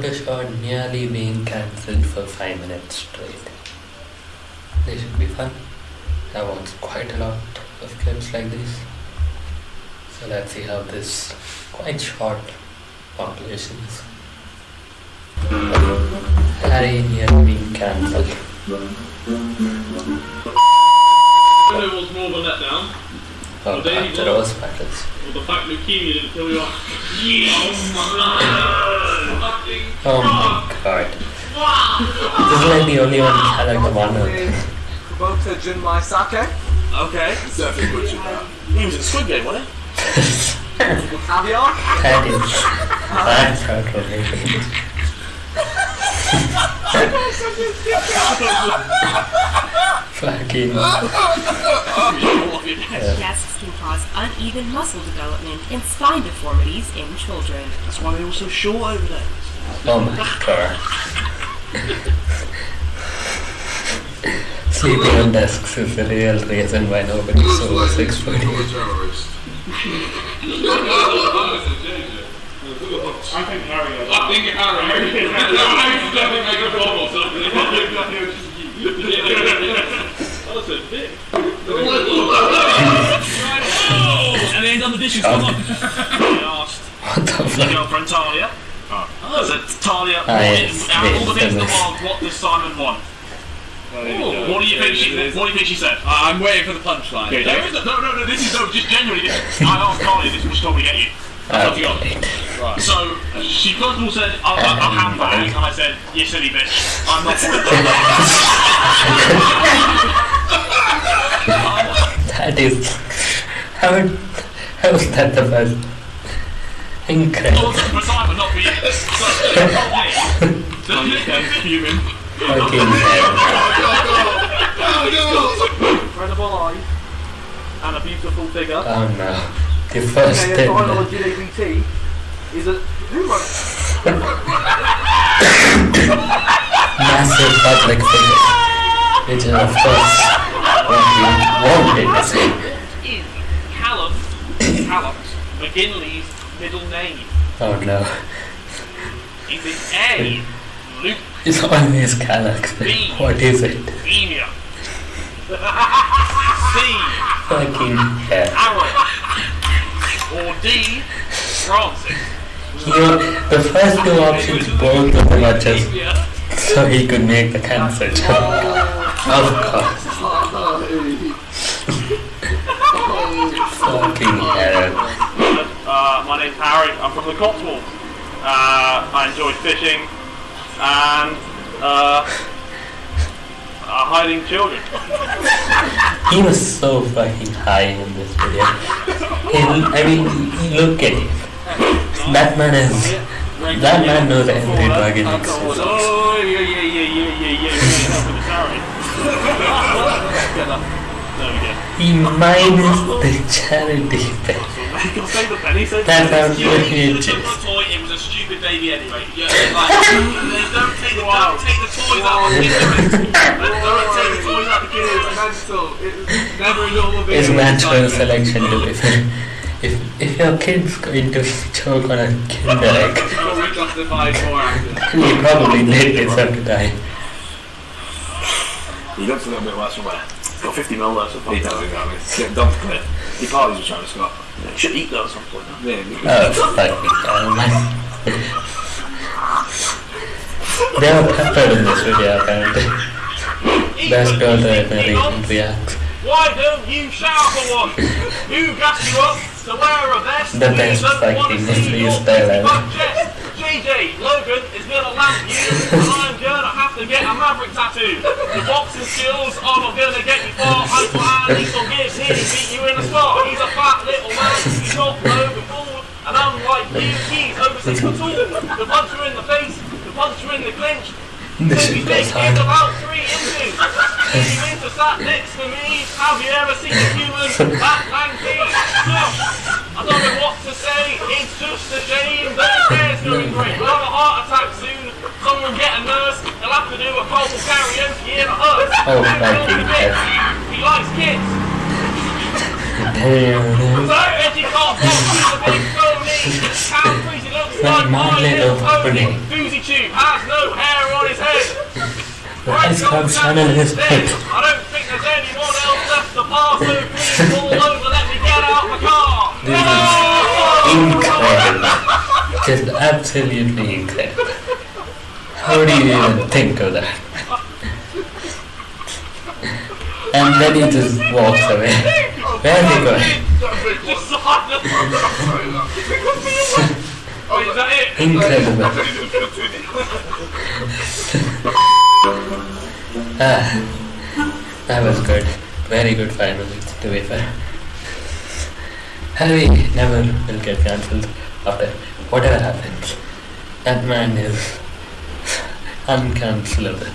Yoga show nearly being cancelled for 5 minutes straight. They should be fun. I watched quite a lot of clips like this. So let's see how this quite short population is. Harry nearly being cancelled. I know more of a letdown. Oh, there after rose petals. Well, the fact leukemia didn't kill you off. Yes! Oh Fucking Oh my god. This is like the only one character one of them. Kubota Junmai Sake. Okay. Definitely butchered that. He was in Squid Game, wasn't he? Caviar. That is that's outrageous. Fucking Guests can cause uneven muscle development and spine deformities in children. That's why they're all so short over there. oh my god. Sleeping on desks is the real reason why nobody's over six foot. terrorist. I think Harry I think Harry. Harry's definitely make a bomb or something. That's And then done. Come on. I asked What the my fuck? girlfriend Talia. Ah. Oh, I said, Talia, Ah, what yes, is, out of all the bits in the world, what does Simon want? What do you think she? What do you think she said? I'm waiting for the punchline. Okay, there is no, no, no, no. This is no, just genuinely. This, I asked Talia this, and she told me to get you. That's what you got. So she first of all said, "I'll, I'll, I'll handbag," and I said, "You silly bitch, I'm not." That is how how is that the best? Incredible. for Simon, not for you. So, okay. Human. Fucking hell. Incredible eyes and a beautiful figure. Oh no. The first Okay, thing. a final GABT is a human. massive public figure, which is of course what we wanted to see. Is Callum Callum McGinley's middle name? Oh no, Is it A. Luke it's always Canucks. but What is it? Senior? C. Fucking hell. Aaron? Or D. Francis? You, the first two options, both of them are just so he could make the cancer joke. Oh. Of course. Fucking hell. Uh, my name's Harry. I'm from the Cotswolds. Uh, I enjoy fishing and uh, uh, hiding children. He was so fucking high in this video. He, I mean, look at him. That man is. That man knows every drug in existence. Oh yeah yeah yeah yeah yeah yeah. yeah. Help with the charity. there we go. He minus the charity bit. You can say the penny. Say That's outrageous. toy. It was a stupid baby anyway. Yeah, like, don't take the don't take the toys out. of the kids. Don't take the toys out of the It is kids. mental. It is never a normal video. It's natural selection to be fair. If, if your kid's going to choke on a kinder egg, reclassified more actors. he probably did deserve to die. He looks a little bit worse from where? It's got 50 mil there, so He does, he does. It's getting done clear. He parties with Travis Scott. You should eat those at some point. Yeah, he- Oh, fucking hell, man. They were peppered in this video, apparently. Best girl to narration reacts. Why don't you shout for one? Who got you up to wear a vest? The best fucking freestyle ever. JJ, Logan is gonna lamp you, and I'm gonna have to get a maverick tattoo. The boxing skills are not gonna get you far. I plan Lethal Gibbs here unlike you, he's over six foot tall. The puncher in the face, the puncher in the clinch. This is about three inches. Baby Winter sat next to me. Have you ever seen a human that lanky? I don't know what to say. It's just a shame that his hair's going great. We'll have a heart attack soon. Someone get a nurse. He'll have to do a cold karaoke in a hut. Oh, And fucking he'll be hell. big. He likes kids. Damn. So Eddie can't walk through the big Calfreezy looks like my little pony. Boozy Tube has no hair on his head. The ice sun in his head. I don't think there's anyone else left to pass, so please pull over, let me get out the car. This is incredible. Just absolutely incredible. How do you even think of that? And then he just walks away. Where he going? Silent. Is that it? Incredible. ah, that was good. Very good final, to be fair. Harry never will get cancelled after whatever happens. That man is uncancelable.